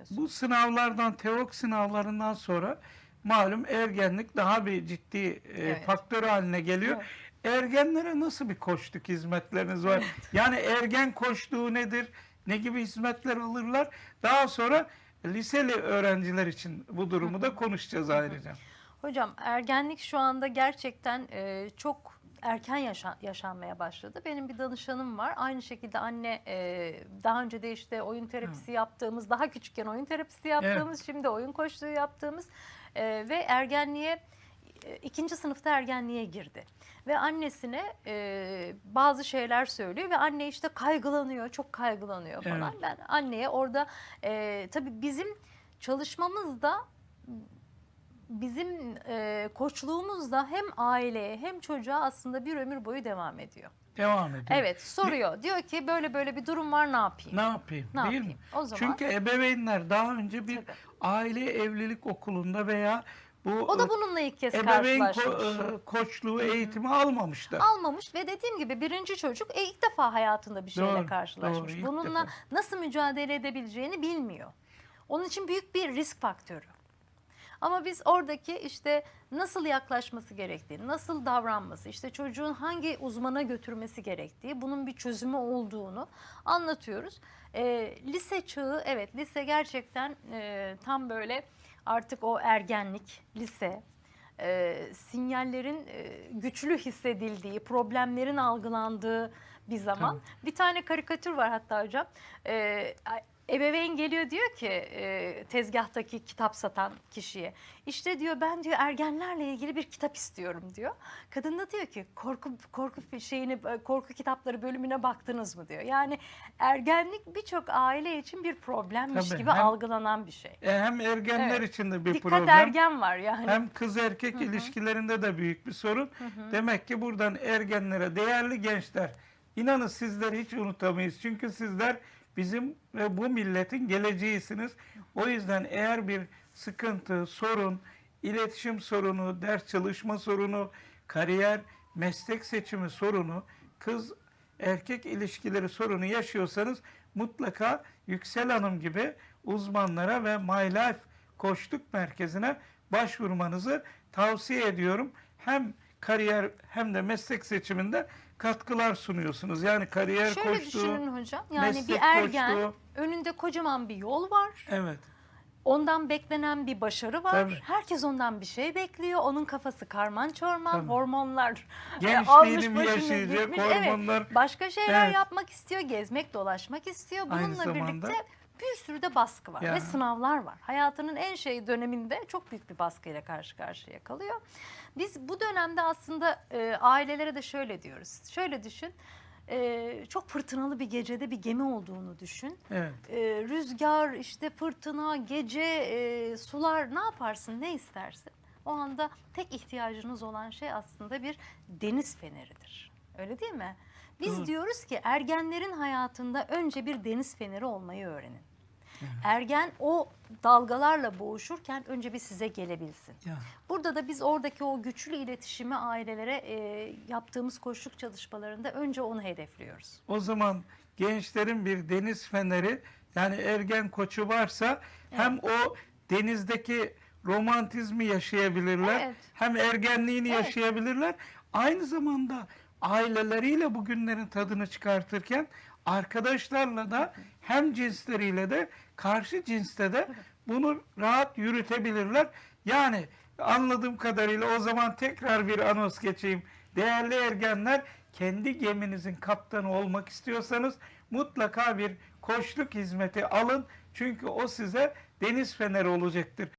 düşünüyorsun? Bu sınavlardan, teok sınavlarından sonra malum ergenlik daha bir ciddi e, Evet. faktör haline geliyor. Ergenlere nasıl bir koçluk hizmetleriniz var? Yani ergen koçluğu nedir? Ne gibi hizmetler alırlar? Daha sonra liseli öğrenciler için bu durumu da konuşacağız ayrıca. Hocam ergenlik şu anda gerçekten e, çok erken yaşa- yaşanmaya başladı. Benim bir danışanım var. Aynı şekilde anne e, daha önce de işte oyun terapisi yaptığımız, daha küçükken oyun terapisi yaptığımız, şimdi oyun koçluğu yaptığımız e, ve ergenliğe e, ikinci sınıfta ergenliğe girdi. Ve annesine e, bazı şeyler söylüyor ve anne işte kaygılanıyor, çok kaygılanıyor falan. Ben anneye orada e, tabii bizim çalışmamızda bizim e, koçluğumuz da hem aileye hem çocuğa aslında bir ömür boyu devam ediyor. Devam ediyor. Evet soruyor. Diyor ki böyle böyle bir durum var ne yapayım? Ne yapayım? Ne değil yapayım? mi? O zaman Çünkü ebeveynler daha önce bir Tabii. aile evlilik okulunda veya bu o da bununla ilk kez ebeveyn ko- karşılaşmış. e, koçluğu eğitimi almamıştı. Almamış ve dediğim gibi birinci çocuk e, ilk defa hayatında bir şeyle Doğru, karşılaşmış. doğru, Bununla defa. nasıl mücadele edebileceğini bilmiyor. Onun için büyük bir risk faktörü. Ama biz oradaki işte nasıl yaklaşması gerektiğini, nasıl davranması, işte çocuğun hangi uzmana götürmesi gerektiği, bunun bir çözümü olduğunu anlatıyoruz. Ee, lise çağı, evet lise gerçekten e, tam böyle artık o ergenlik, lise, e, sinyallerin e, güçlü hissedildiği, problemlerin algılandığı bir zaman. Bir tane karikatür var hatta hocam. E, ebeveyn geliyor diyor ki e, tezgahtaki kitap satan kişiye. İşte diyor ben diyor ergenlerle ilgili bir kitap istiyorum diyor. Kadın da diyor ki korku korku şeyini korku kitapları bölümüne baktınız mı diyor. Yani ergenlik birçok aile için bir problemmiş Tabii, gibi hem- algılanan bir şey. E, hem ergenler Evet. için de bir Dikkat problem. ergen var yani. Hem kız erkek ilişkilerinde de büyük bir sorun. Demek ki buradan ergenlere değerli gençler inanın sizleri hiç unutamayız. Çünkü sizler bizim ve bu milletin geleceğisiniz. O yüzden eğer bir sıkıntı, sorun, iletişim sorunu, ders çalışma sorunu, kariyer, meslek seçimi sorunu, kız erkek ilişkileri sorunu yaşıyorsanız mutlaka Yüksel Hanım gibi uzmanlara ve My Life Koçluk Merkezi'ne başvurmanızı tavsiye ediyorum. Hem kariyer hem de meslek seçiminde katkılar sunuyorsunuz. Yani kariyer Şöyle koçluğu. düşünün hocam. Yani bir ergen koçluğu. önünde kocaman bir yol var. Evet. Ondan beklenen bir başarı var. Tabii. Herkes ondan bir şey bekliyor. Onun kafası karman çorman, Tabii. hormonlar e, Gençliğini almış mi başını yaşayacak, gitmiş. hormonlar. Evet, başka şeyler Evet. yapmak istiyor, gezmek, dolaşmak istiyor. Aynı Bununla zamanda- birlikte bir sürü de baskı var Ya. ve sınavlar var. Hayatının en şey döneminde çok büyük bir baskıyla karşı karşıya kalıyor. Biz bu dönemde aslında e, ailelere de şöyle diyoruz. Şöyle düşün. e, çok fırtınalı bir gecede bir gemi olduğunu düşün Evet. e, rüzgar, işte fırtına, gece, e, sular ne yaparsın, ne istersin? O anda tek ihtiyacınız olan şey aslında bir deniz feneridir. Öyle değil mi? Biz Doğru. diyoruz ki ergenlerin hayatında önce bir deniz feneri olmayı öğrenin. Ergen o dalgalarla boğuşurken önce bir size gelebilsin. Ya. Burada da biz oradaki o güçlü iletişimi ailelere e, yaptığımız koşluk çalışmalarında önce onu hedefliyoruz. O zaman gençlerin bir deniz feneri yani ergen koçu varsa hem o denizdeki romantizmi yaşayabilirler Evet. hem ergenliğini Evet. yaşayabilirler. Aynı zamanda aileleriyle bu günlerin tadını çıkartırken arkadaşlarla da hem cinsleriyle de karşı cinste de bunu rahat yürütebilirler. Yani anladığım kadarıyla o zaman tekrar bir anons geçeyim. Değerli ergenler kendi geminizin kaptanı olmak istiyorsanız mutlaka bir koçluk hizmeti alın. Çünkü o size deniz feneri olacaktır.